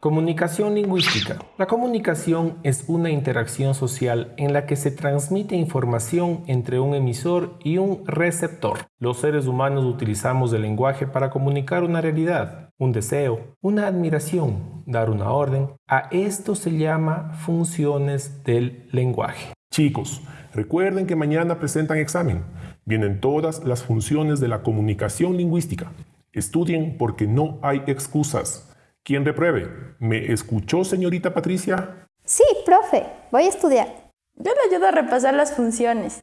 Comunicación lingüística. La comunicación es una interacción social en la que se transmite información entre un emisor y un receptor. Los seres humanos utilizamos el lenguaje para comunicar una realidad, un deseo, una admiración, dar una orden. A esto se llama funciones del lenguaje. Chicos, recuerden que mañana presentan examen. Vienen todas las funciones de la comunicación lingüística. Estudien porque no hay excusas. ¿Quién repruebe? ¿Me escuchó, señorita Patricia? Sí, profe, voy a estudiar. Yo le ayudo a repasar las funciones.